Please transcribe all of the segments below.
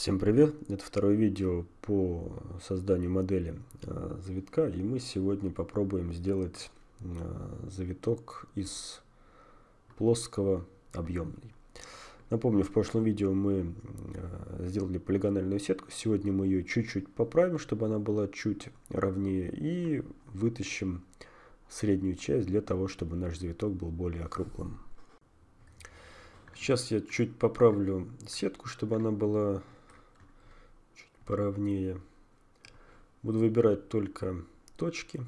Всем привет! Это второе видео по созданию модели э, завитка и мы сегодня попробуем сделать э, завиток из плоского объемный. Напомню, в прошлом видео мы э, сделали полигональную сетку, сегодня мы ее чуть-чуть поправим, чтобы она была чуть ровнее и вытащим среднюю часть для того, чтобы наш завиток был более округлым. Сейчас я чуть поправлю сетку, чтобы она была поровнее. Буду выбирать только точки.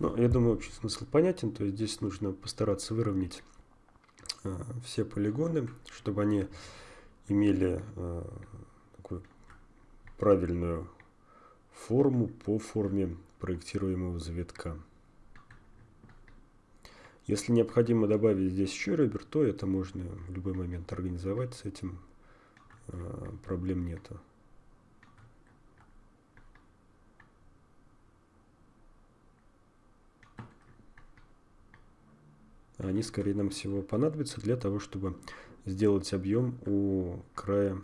Ну, я думаю, общий смысл понятен. То есть здесь нужно постараться выровнять э, все полигоны, чтобы они имели э, такую правильную форму по форме проектируемого завитка. Если необходимо добавить здесь еще ребер, то это можно в любой момент организовать, с этим э, проблем нету. Они скорее нам всего понадобятся для того, чтобы сделать объем у края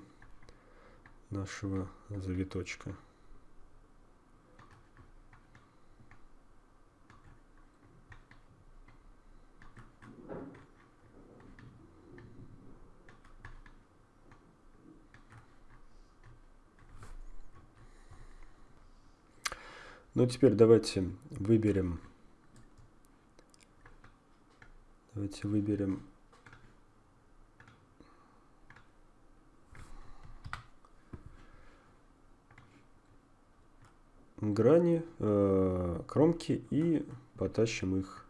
нашего завиточка. Ну, теперь давайте выберем Давайте выберем грани, э, кромки и потащим их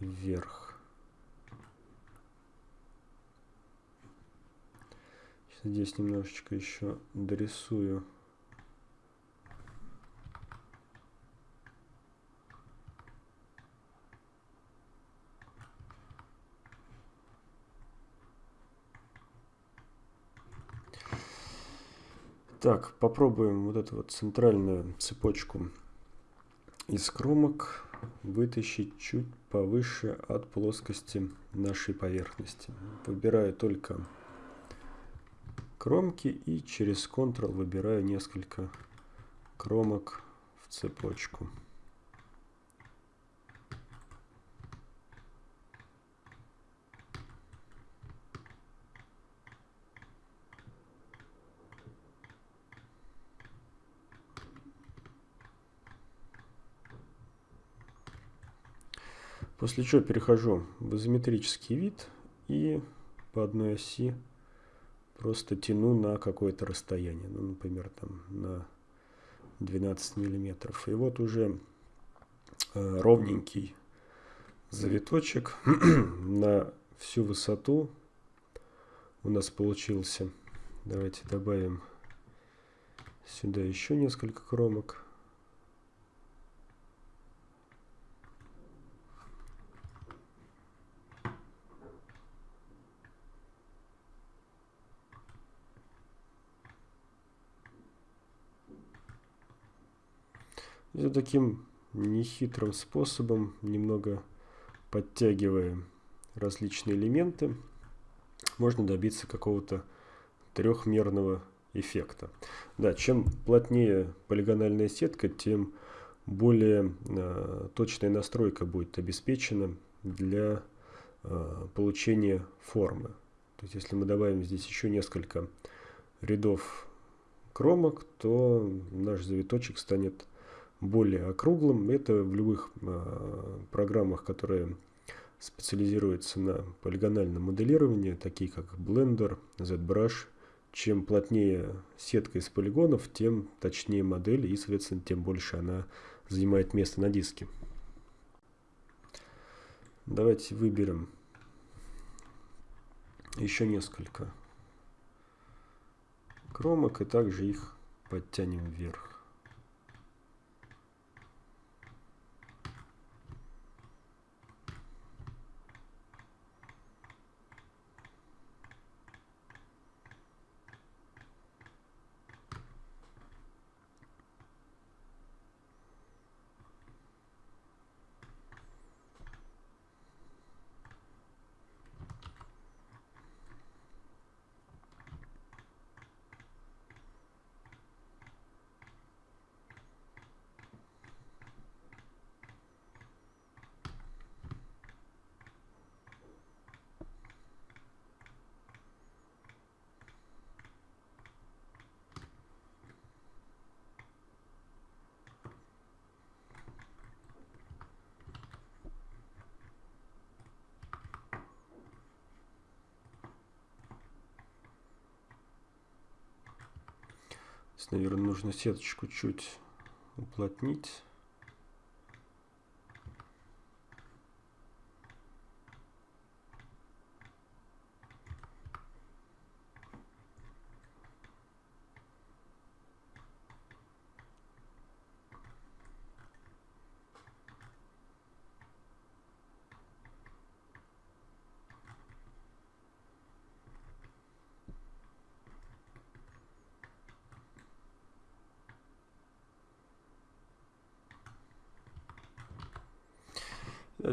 вверх. Здесь немножечко еще дорисую. Так, попробуем вот эту вот центральную цепочку из кромок вытащить чуть повыше от плоскости нашей поверхности. Выбираю только кромки и через Ctrl выбираю несколько кромок в цепочку. После чего перехожу в изометрический вид и по одной оси просто тяну на какое-то расстояние, ну, например, там на 12 миллиметров. И вот уже э, ровненький завиточек на всю высоту у нас получился. Давайте добавим сюда еще несколько кромок. И таким нехитрым способом, немного подтягивая различные элементы, можно добиться какого-то трехмерного эффекта. Да, чем плотнее полигональная сетка, тем более э, точная настройка будет обеспечена для э, получения формы. То есть если мы добавим здесь еще несколько рядов кромок, то наш завиточек станет более округлым. Это в любых э, программах, которые специализируются на полигональном моделировании, такие как Blender, ZBrush. Чем плотнее сетка из полигонов, тем точнее модель и, соответственно, тем больше она занимает место на диске. Давайте выберем еще несколько кромок и также их подтянем вверх. Здесь, наверное, нужно сеточку чуть уплотнить.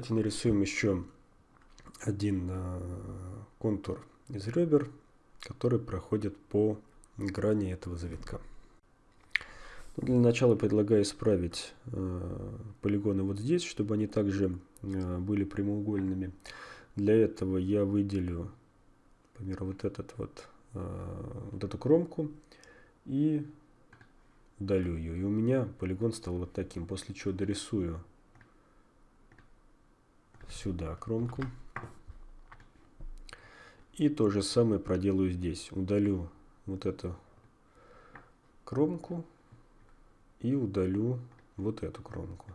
Давайте нарисуем еще один э, контур из ребер, который проходит по грани этого завитка. Ну, для начала предлагаю исправить э, полигоны вот здесь, чтобы они также э, были прямоугольными. Для этого я выделю, например, вот этот вот, вот эту кромку и удалю ее. И у меня полигон стал вот таким, после чего дорисую сюда кромку. И то же самое проделаю здесь. Удалю вот эту кромку и удалю вот эту кромку.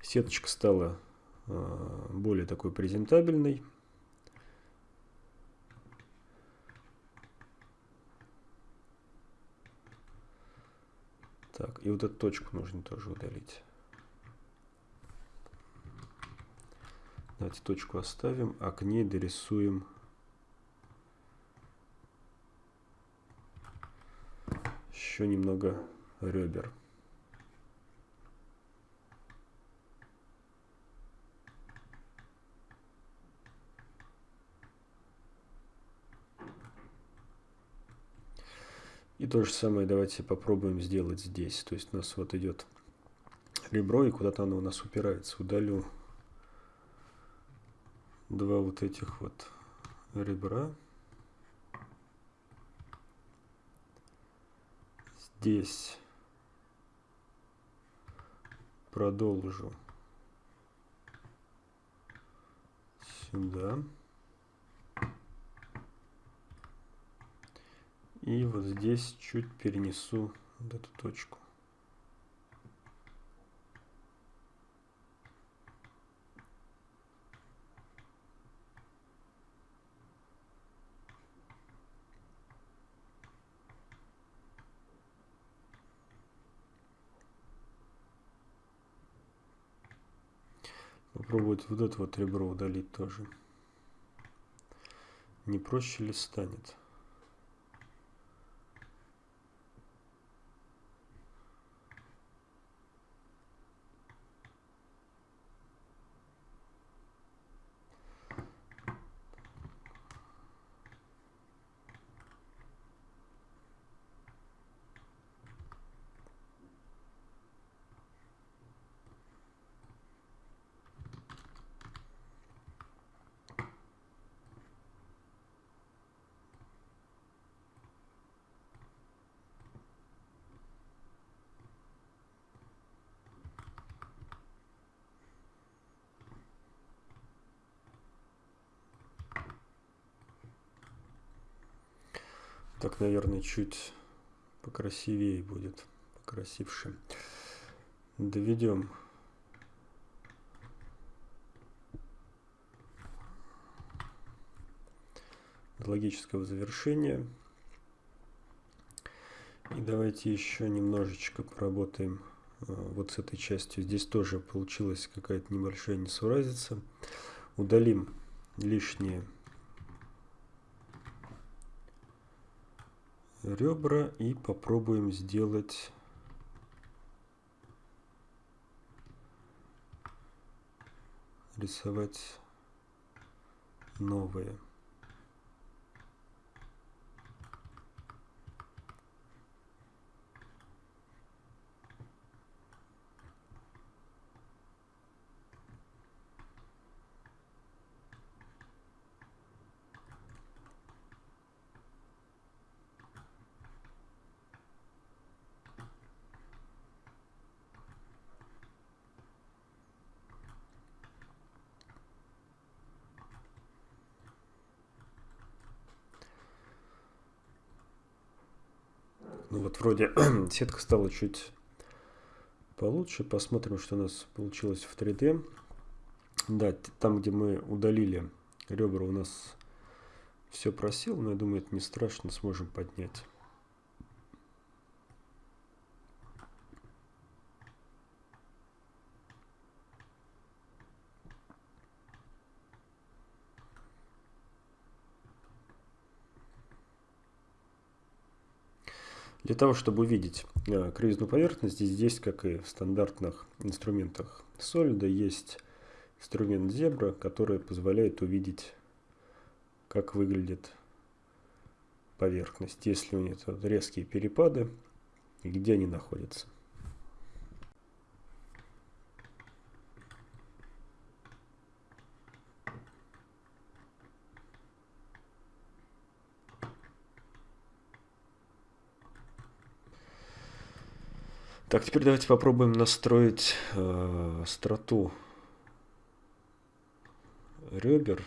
Сеточка стала э, более такой презентабельной. Так, и вот эту точку нужно тоже удалить. Давайте точку оставим, а к ней дорисуем еще немного ребер. И то же самое давайте попробуем сделать здесь. То есть у нас вот идет ребро, и куда-то оно у нас упирается. Удалю два вот этих вот ребра. Здесь продолжу сюда. И вот здесь чуть перенесу вот эту точку. Попробовать вот это вот ребро удалить тоже. Не проще ли станет? Так, наверное, чуть покрасивее будет, покрасивше. Доведем до логического завершения. И давайте еще немножечко поработаем э, вот с этой частью. Здесь тоже получилась какая-то небольшая несуразица. Удалим лишние ребра и попробуем сделать рисовать новые. Вроде сетка стала чуть получше. Посмотрим, что у нас получилось в 3D. Да, там, где мы удалили ребра, у нас все просел, но я думаю, это не страшно, сможем поднять. Для того, чтобы увидеть э, кривизну поверхности, здесь, как и в стандартных инструментах Solid, есть инструмент Zebra, который позволяет увидеть, как выглядит поверхность, если у нее резкие перепады и где они находятся. Так, теперь давайте попробуем настроить э, остроту ребер.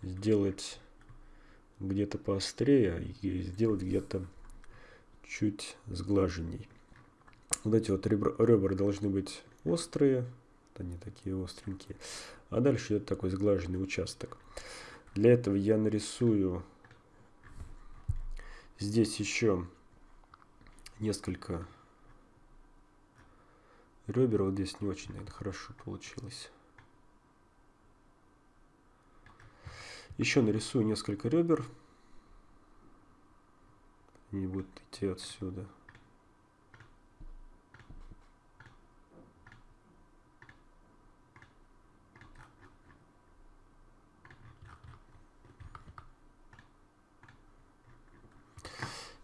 Сделать где-то поострее и сделать где-то чуть сглаженней. Вот эти вот ребра, ребра должны быть острые, они такие остренькие. А дальше идет такой сглаженный участок. Для этого я нарисую здесь еще несколько ребер. Вот здесь не очень, наверное, хорошо получилось. Еще нарисую несколько ребер. Они будут идти отсюда.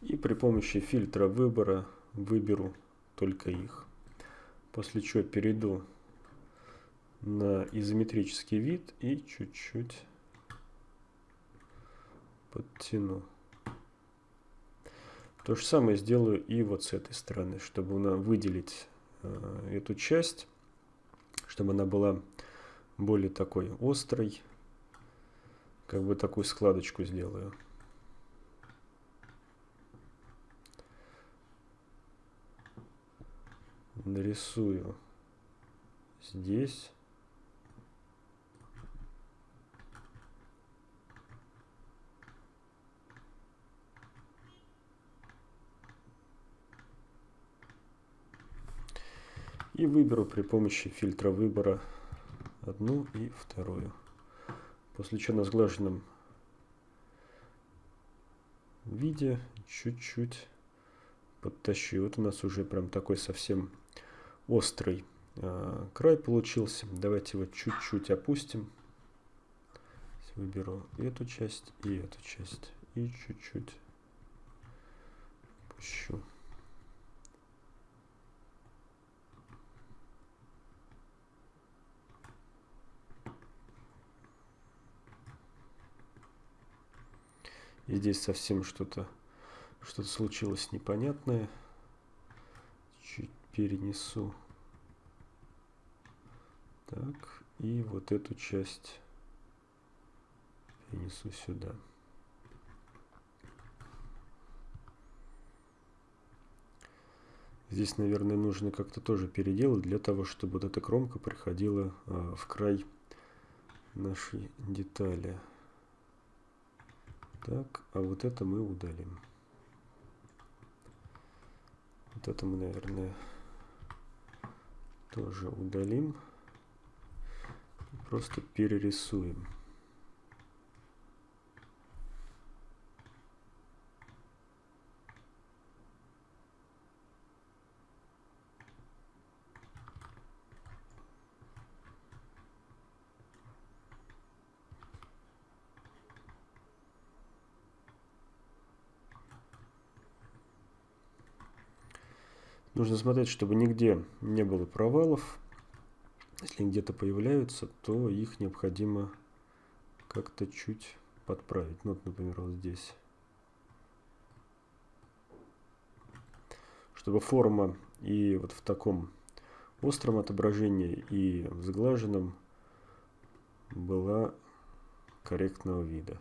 И при помощи фильтра выбора выберу только их. После чего перейду на изометрический вид и чуть-чуть подтяну. То же самое сделаю и вот с этой стороны, чтобы она выделить э, эту часть, чтобы она была более такой острой. Как бы такую складочку сделаю. Нарисую здесь. И выберу при помощи фильтра выбора одну и вторую. После чего на сглаженном виде чуть-чуть подтащу. Вот у нас уже прям такой совсем острый э, край получился. Давайте его чуть-чуть опустим. Выберу эту часть и эту часть. И чуть-чуть пущу. И здесь совсем что-то что-то случилось непонятное. Перенесу. Так, и вот эту часть перенесу сюда. Здесь, наверное, нужно как-то тоже переделать для того, чтобы вот эта кромка приходила а, в край нашей детали. Так, а вот это мы удалим. Вот это мы, наверное, тоже удалим. Просто перерисуем. Нужно смотреть, чтобы нигде не было провалов. Если где-то появляются, то их необходимо как-то чуть подправить. Ну, вот, например, вот здесь. Чтобы форма и вот в таком остром отображении и в сглаженном была корректного вида.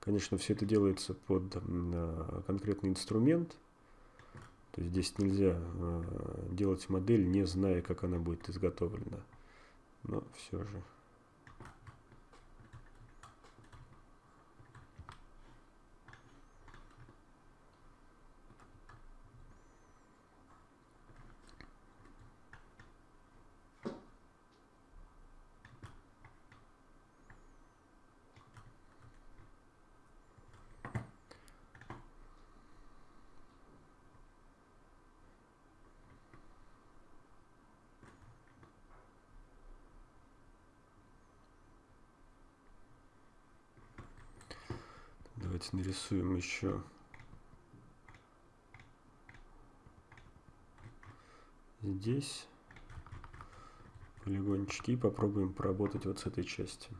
Конечно, все это делается под конкретный инструмент – то есть здесь нельзя э, делать модель, не зная, как она будет изготовлена. Но все же. Давайте нарисуем еще здесь полигончики и попробуем поработать вот с этой частью.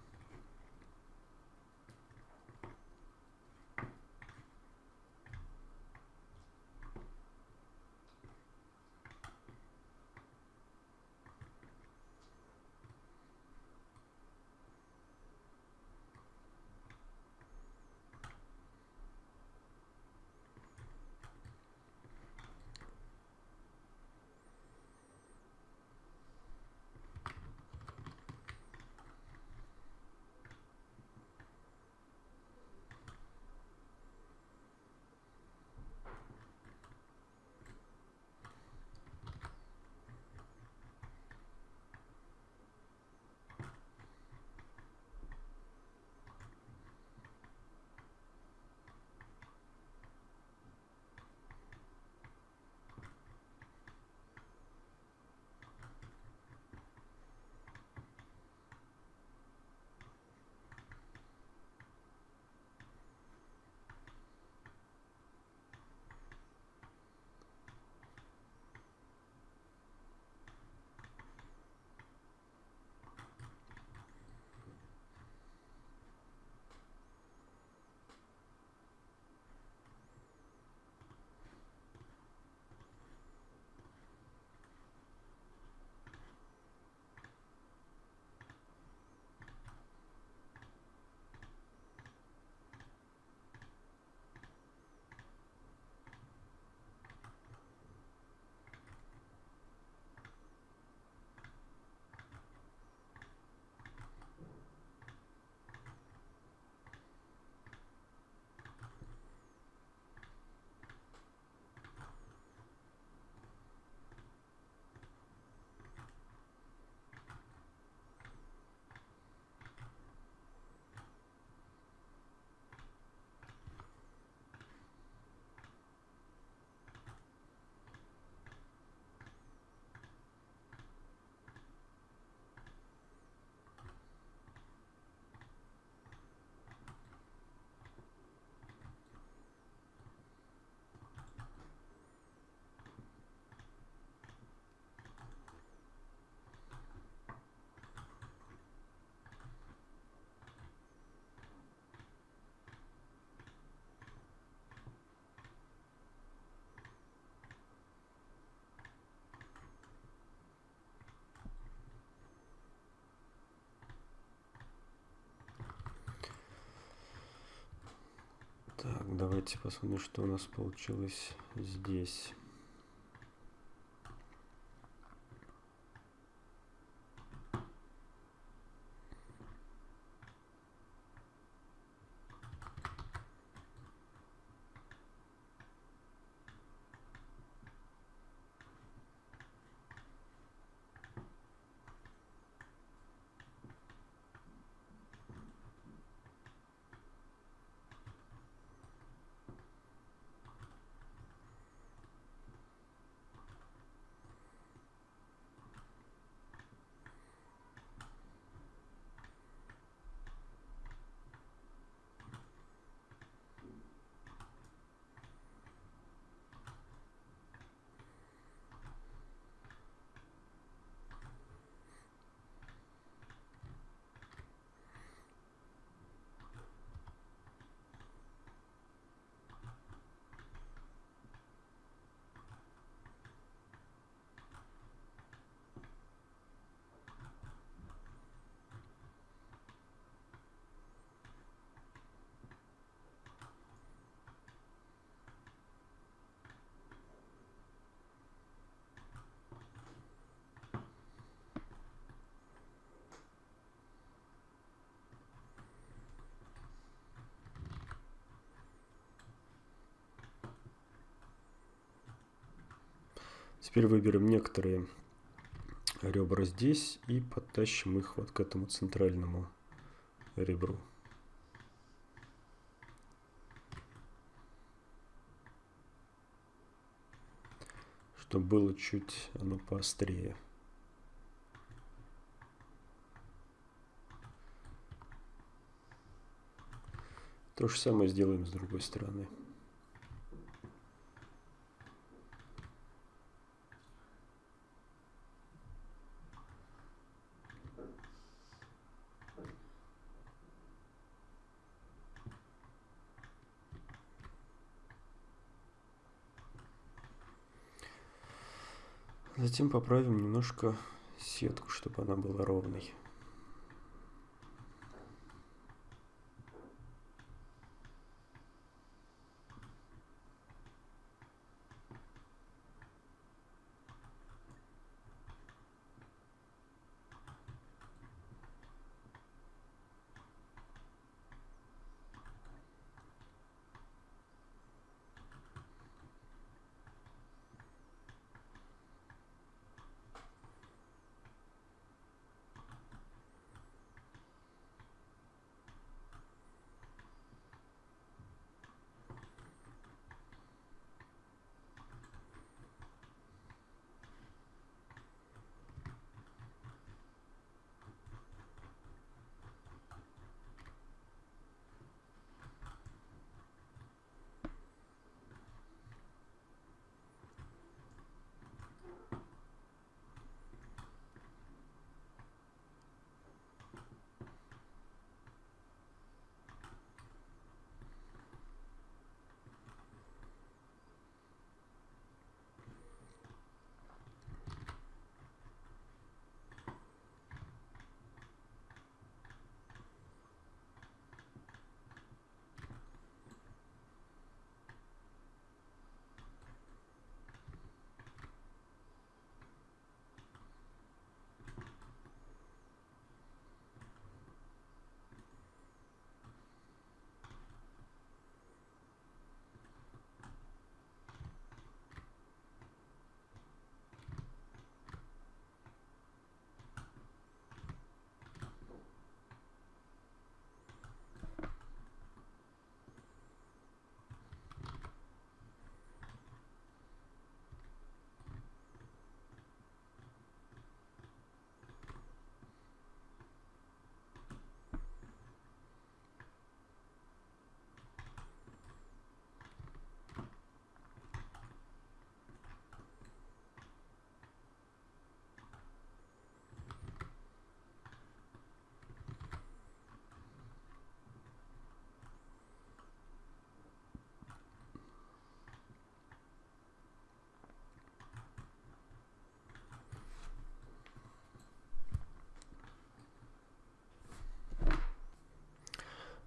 Так, давайте посмотрим, что у нас получилось здесь. Теперь выберем некоторые ребра здесь и подтащим их вот к этому центральному ребру. Чтобы было чуть оно поострее. То же самое сделаем с другой стороны. Затем поправим немножко сетку, чтобы она была ровной.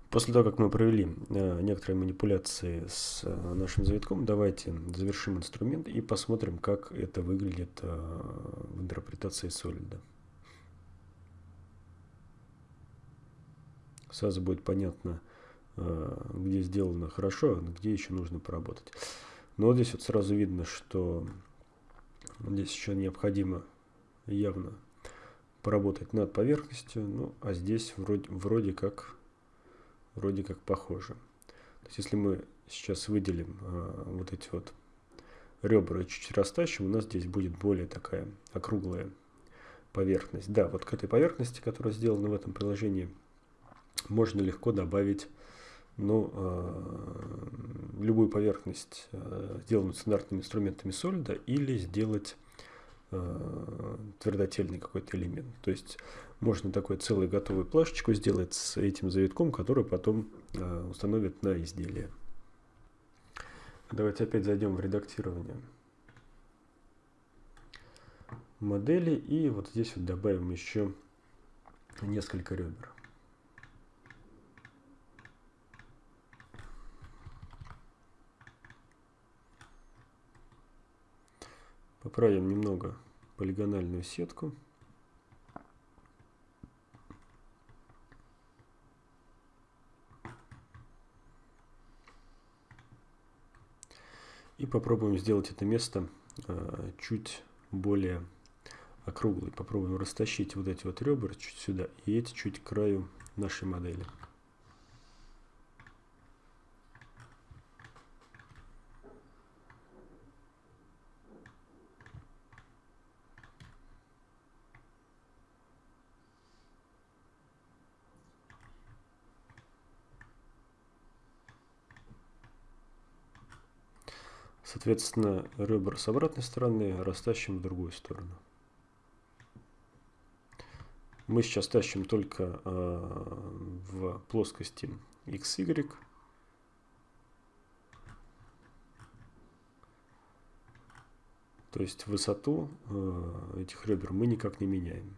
После того, как мы провели э, некоторые манипуляции с э, нашим завитком, давайте завершим инструмент и посмотрим, как это выглядит э, в интерпретации солида. Сразу будет понятно, где сделано хорошо, а где еще нужно поработать. Но вот здесь вот сразу видно, что здесь еще необходимо явно поработать над поверхностью, ну а здесь вроде, вроде как вроде как похоже. То есть если мы сейчас выделим а, вот эти вот ребра и чуть растащим, у нас здесь будет более такая округлая поверхность. Да, вот к этой поверхности, которая сделана в этом приложении, можно легко добавить ну, э, любую поверхность, э, сделанную стандартными инструментами солида, или сделать э, твердотельный какой-то элемент. То есть можно такой целую готовую плашечку сделать с этим завитком, который потом э, установят на изделие. Давайте опять зайдем в редактирование модели и вот здесь вот добавим еще несколько ребер. Поправим немного полигональную сетку. Попробуем сделать это место э, чуть более округлой. Попробуем растащить вот эти вот ребра чуть сюда и эти чуть к краю нашей модели. Соответственно, ребра с обратной стороны растащим в другую сторону. Мы сейчас тащим только э, в плоскости XY. То есть высоту э, этих ребер мы никак не меняем.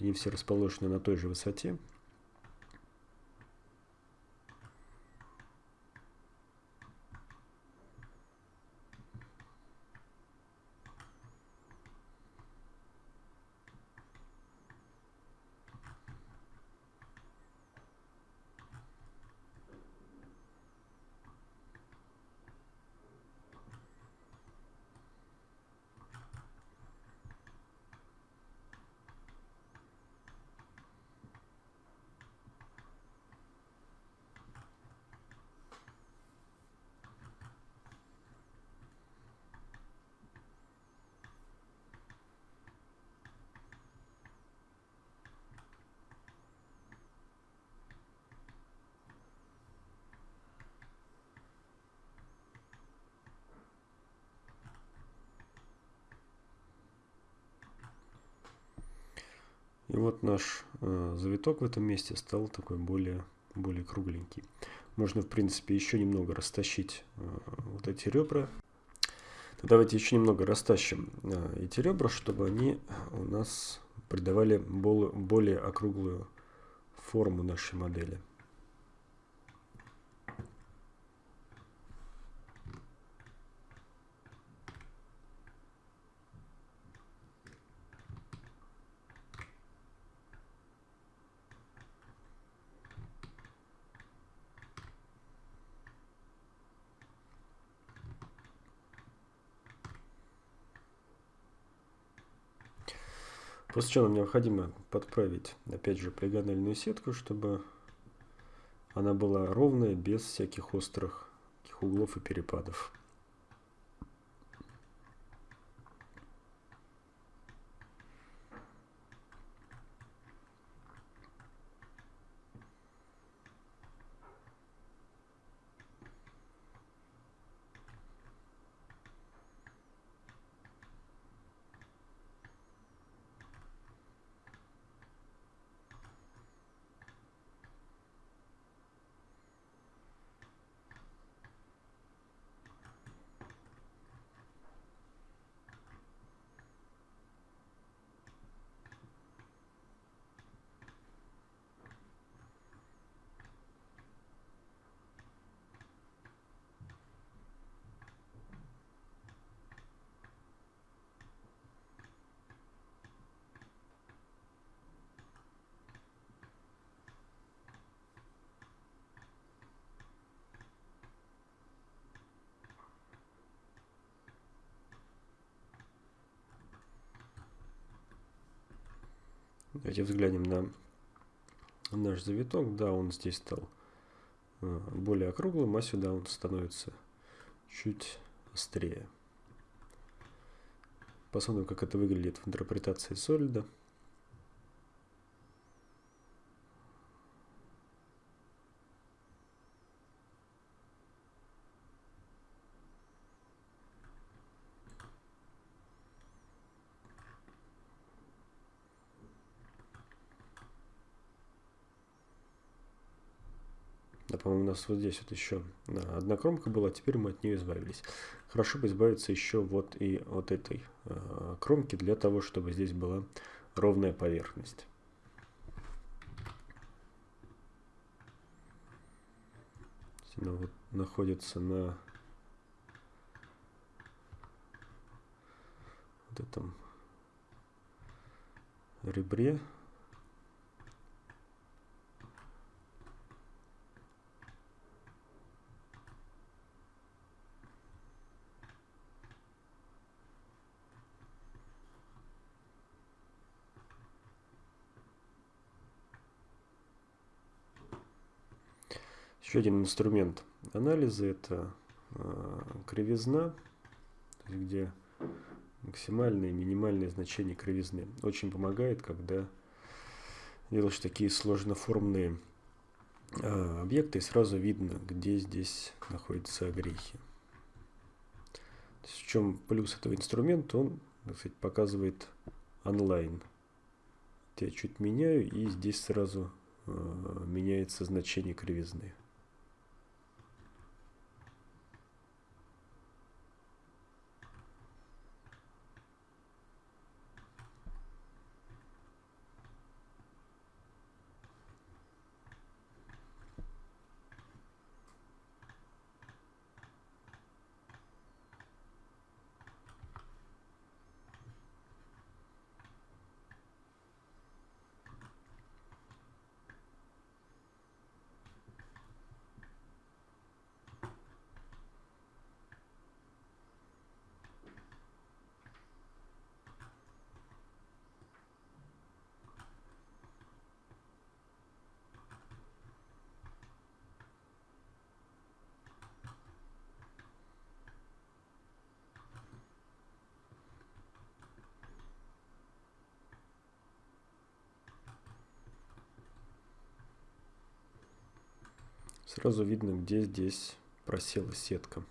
Они все расположены на той же высоте. И вот наш э, завиток в этом месте стал такой более, более кругленький. Можно, в принципе, еще немного растащить э, вот эти ребра. Давайте еще немного растащим э, эти ребра, чтобы они у нас придавали более округлую форму нашей модели. После чего нам необходимо подправить, опять же, полигональную сетку, чтобы она была ровная, без всяких острых углов и перепадов. Давайте взглянем на наш завиток. Да, он здесь стал э, более округлым, а сюда он становится чуть острее. Посмотрим, как это выглядит в интерпретации солида. Да, по-моему, у нас вот здесь вот еще одна кромка была, теперь мы от нее избавились. Хорошо бы избавиться еще вот и от этой э, кромки, для того, чтобы здесь была ровная поверхность. Она вот находится на вот этом ребре. Еще один инструмент анализа это э, кривизна, где максимальное и минимальное значение кривизны. Очень помогает, когда делаешь такие сложноформные э, объекты, и сразу видно, где здесь находятся огрехи. В чем плюс этого инструмента, он сказать, показывает онлайн. Я чуть меняю, и здесь сразу э, меняется значение кривизны. Сразу видно, где здесь просела сетка.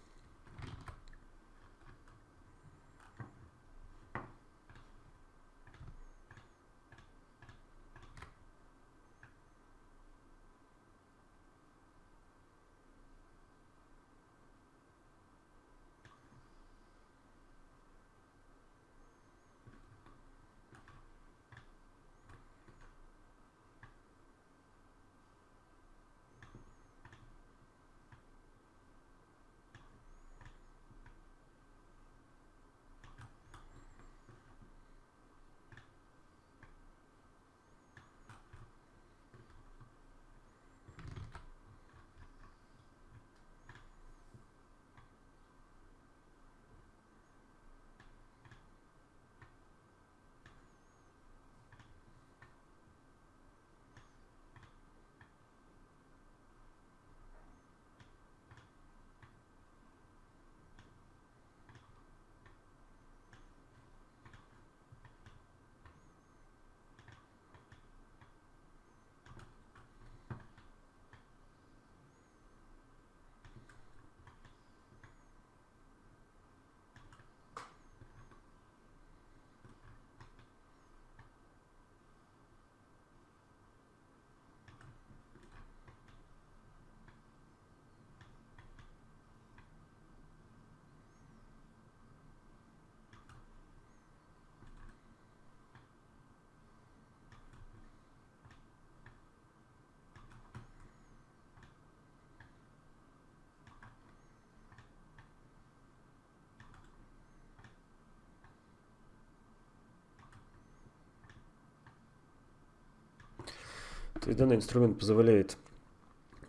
То есть данный инструмент позволяет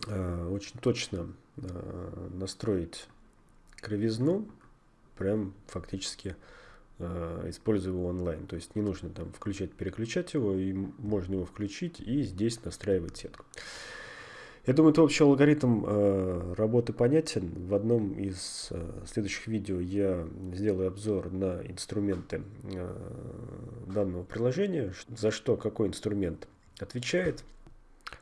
э, очень точно э, настроить кривизну, прям фактически э, используя его онлайн. То есть не нужно там включать-переключать его, и можно его включить и здесь настраивать сетку. Я думаю, это общий алгоритм э, работы понятен. В одном из э, следующих видео я сделаю обзор на инструменты э, данного приложения, за что какой инструмент отвечает.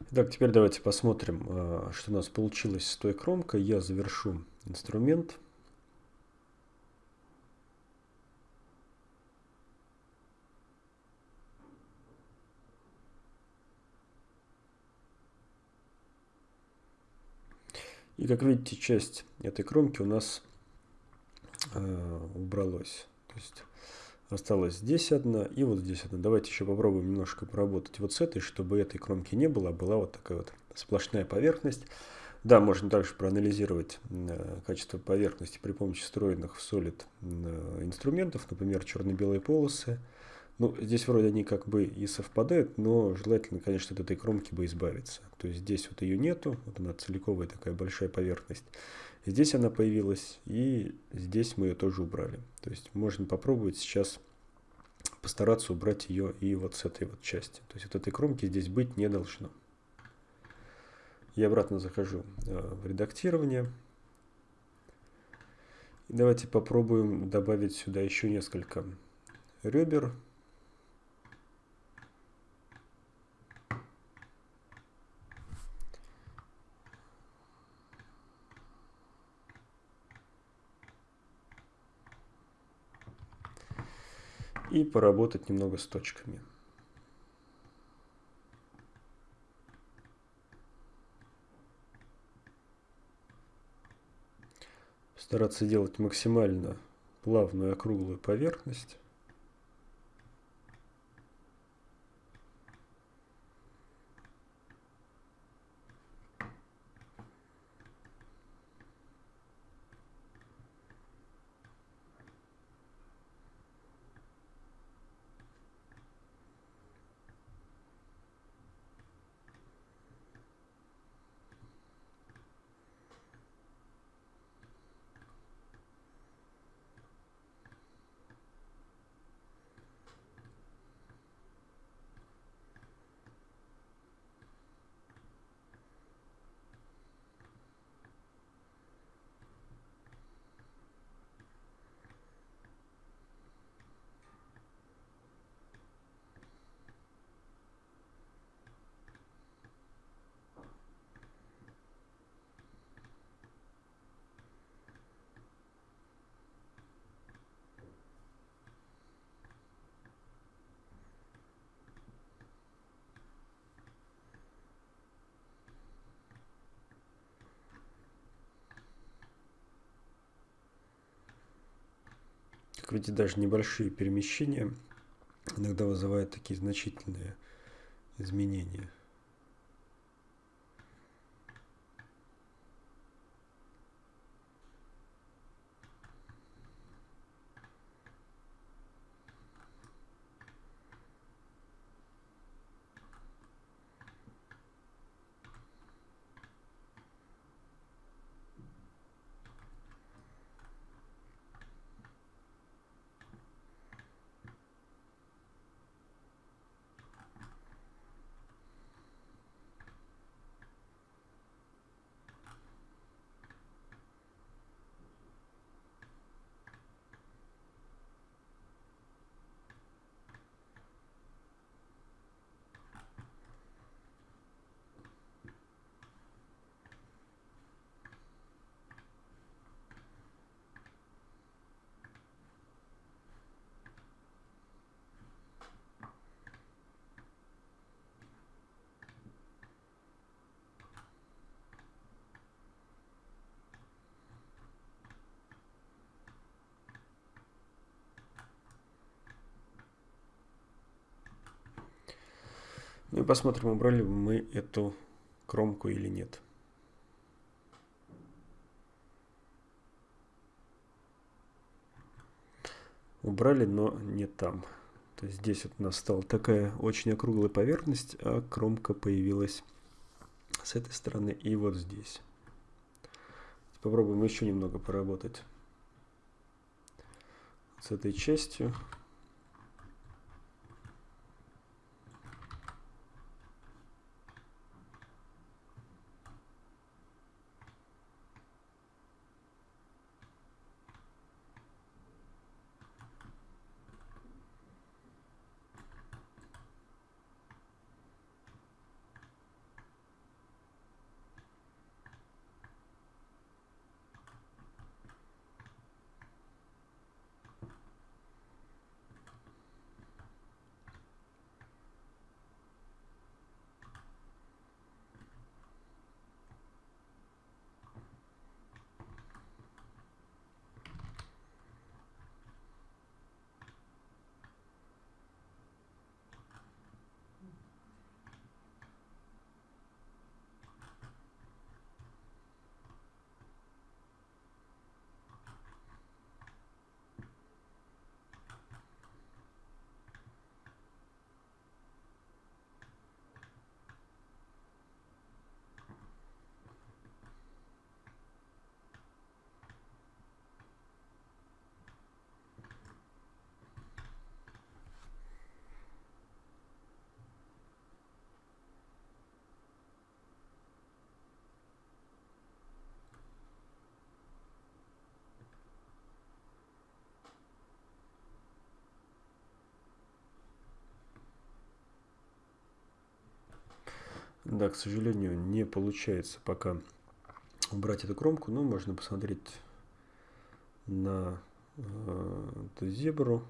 Итак, теперь давайте посмотрим, э, что у нас получилось с той кромкой. Я завершу инструмент. И как видите, часть этой кромки у нас э, убралась. То есть осталось здесь одна и вот здесь одна. Давайте еще попробуем немножко поработать вот с этой, чтобы этой кромки не было, а была вот такая вот сплошная поверхность. Да, можно также проанализировать э, качество поверхности при помощи встроенных в Solid э, инструментов, например, черно-белые полосы. Ну, здесь вроде они как бы и совпадают, но желательно, конечно, от этой кромки бы избавиться. То есть здесь вот ее нету, вот она целиковая такая большая поверхность. Здесь она появилась, и здесь мы ее тоже убрали. То есть можно попробовать сейчас постараться убрать ее и вот с этой вот части. То есть вот этой кромки здесь быть не должно. Я обратно захожу э, в редактирование. Давайте попробуем добавить сюда еще несколько ребер. И поработать немного с точками. Стараться делать максимально плавную округлую поверхность. Видите, даже небольшие перемещения иногда вызывают такие значительные изменения. Ну и посмотрим, убрали мы эту кромку или нет. Убрали, но не там. То есть здесь вот у нас стала такая очень округлая поверхность, а кромка появилась с этой стороны и вот здесь. Попробуем еще немного поработать с этой частью. Да, к сожалению, не получается пока убрать эту кромку, но можно посмотреть на э, эту зебру.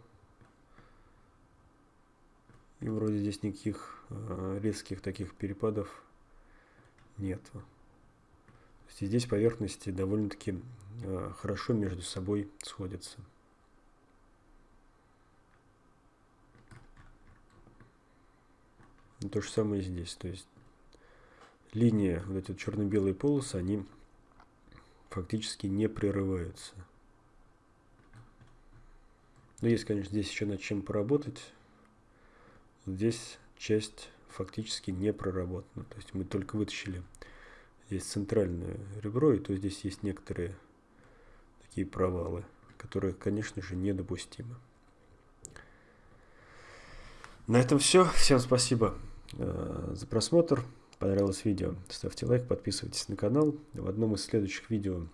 И вроде здесь никаких э, резких таких перепадов нет. И здесь поверхности довольно-таки э, хорошо между собой сходятся. То же самое и здесь. То есть линия, вот эти черно-белые полосы, они фактически не прерываются. Но есть, конечно, здесь еще над чем поработать. Здесь часть фактически не проработана. То есть мы только вытащили здесь центральное ребро, и то здесь есть некоторые такие провалы, которые, конечно же, недопустимы. На этом все. Всем спасибо э, за просмотр понравилось видео, ставьте лайк, подписывайтесь на канал. В одном из следующих видео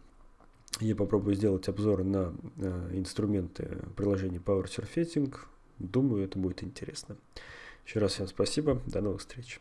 я попробую сделать обзор на э, инструменты приложения Power Surfacing. Думаю, это будет интересно. Еще раз всем спасибо. До новых встреч.